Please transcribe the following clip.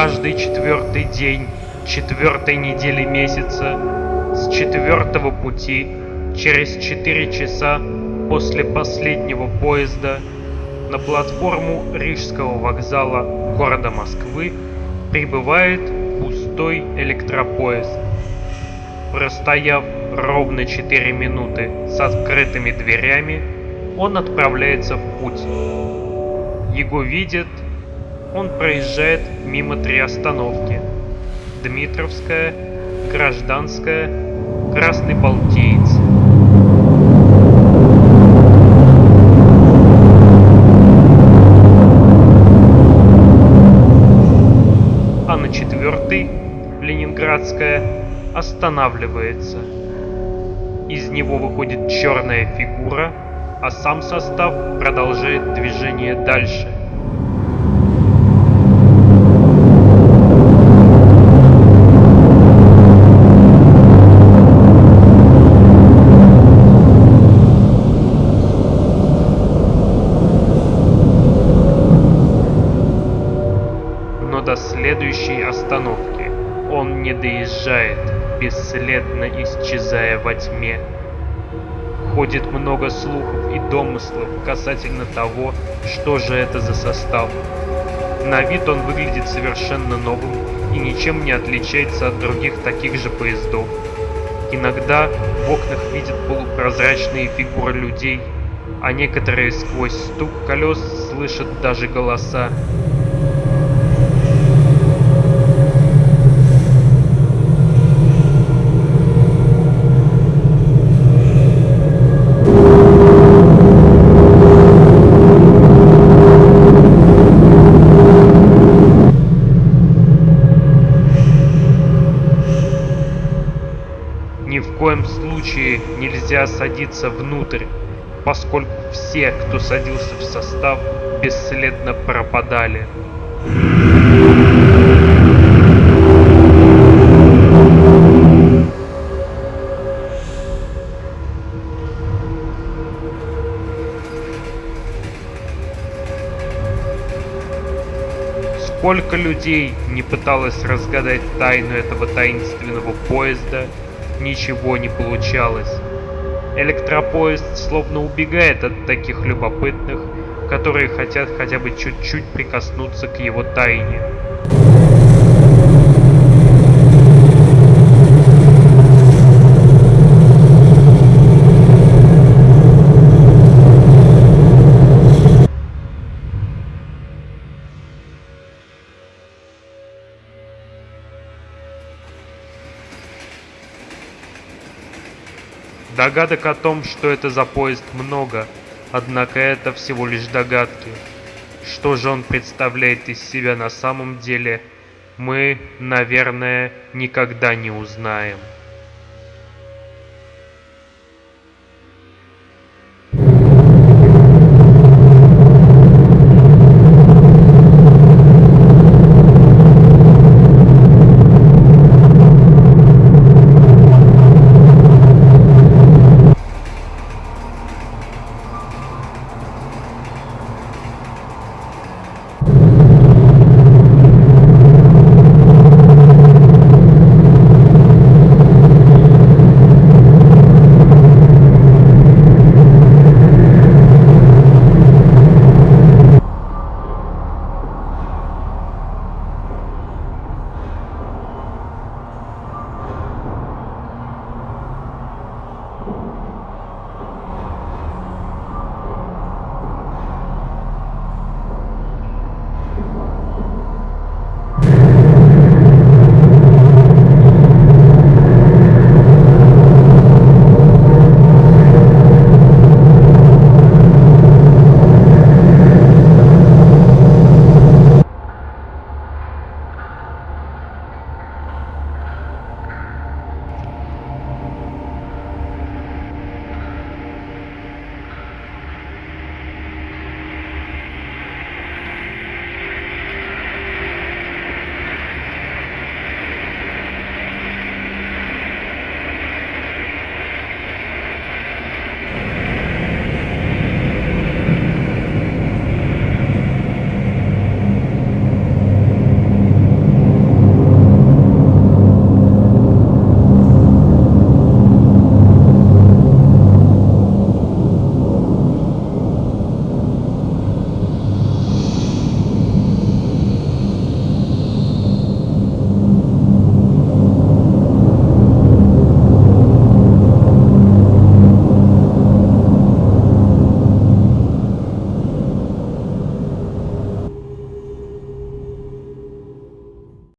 каждый четвертый день четвертой недели месяца с четвертого пути через четыре часа после последнего поезда на платформу Рижского вокзала города Москвы прибывает пустой электропоезд. Простояв ровно 4 минуты с открытыми дверями, он отправляется в путь. Его видят, он проезжает мимо три остановки. Дмитровская, Гражданская, Красный Балтиец. А на четвертой, Ленинградская, останавливается. Из него выходит черная фигура, а сам состав продолжает движение дальше. Он не доезжает, бесследно исчезая во тьме. Ходит много слухов и домыслов касательно того, что же это за состав. На вид он выглядит совершенно новым и ничем не отличается от других таких же поездов. Иногда в окнах видят полупрозрачные фигуры людей, а некоторые сквозь стук колес слышат даже голоса. Ни в коем случае нельзя садиться внутрь, поскольку все, кто садился в состав, бесследно пропадали. Сколько людей не пыталось разгадать тайну этого таинственного поезда, ничего не получалось. Электропоезд словно убегает от таких любопытных, которые хотят хотя бы чуть-чуть прикоснуться к его тайне. Догадок о том, что это за поезд, много, однако это всего лишь догадки. Что же он представляет из себя на самом деле, мы, наверное, никогда не узнаем.